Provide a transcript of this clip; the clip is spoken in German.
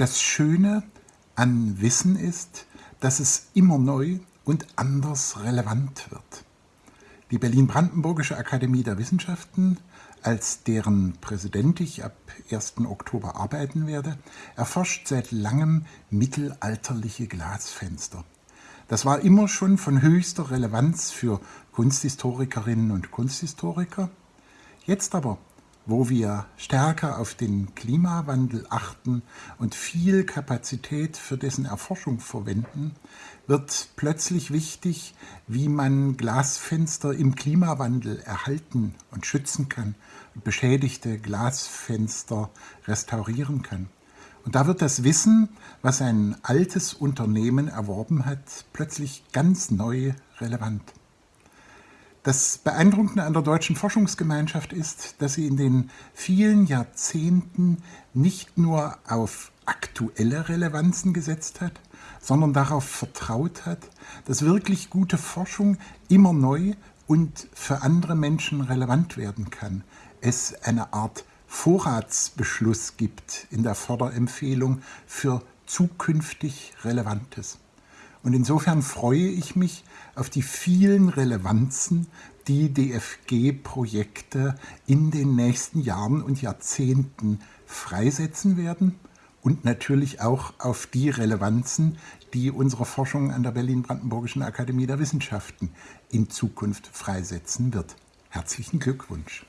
Das Schöne an Wissen ist, dass es immer neu und anders relevant wird. Die Berlin-Brandenburgische Akademie der Wissenschaften, als deren Präsident ich ab 1. Oktober arbeiten werde, erforscht seit langem mittelalterliche Glasfenster. Das war immer schon von höchster Relevanz für Kunsthistorikerinnen und Kunsthistoriker. Jetzt aber wo wir stärker auf den Klimawandel achten und viel Kapazität für dessen Erforschung verwenden, wird plötzlich wichtig, wie man Glasfenster im Klimawandel erhalten und schützen kann beschädigte Glasfenster restaurieren kann. Und da wird das Wissen, was ein altes Unternehmen erworben hat, plötzlich ganz neu relevant. Das Beeindruckende an der deutschen Forschungsgemeinschaft ist, dass sie in den vielen Jahrzehnten nicht nur auf aktuelle Relevanzen gesetzt hat, sondern darauf vertraut hat, dass wirklich gute Forschung immer neu und für andere Menschen relevant werden kann. Es eine Art Vorratsbeschluss gibt in der Förderempfehlung für zukünftig Relevantes. Und insofern freue ich mich auf die vielen Relevanzen, die DFG-Projekte in den nächsten Jahren und Jahrzehnten freisetzen werden und natürlich auch auf die Relevanzen, die unsere Forschung an der Berlin-Brandenburgischen Akademie der Wissenschaften in Zukunft freisetzen wird. Herzlichen Glückwunsch!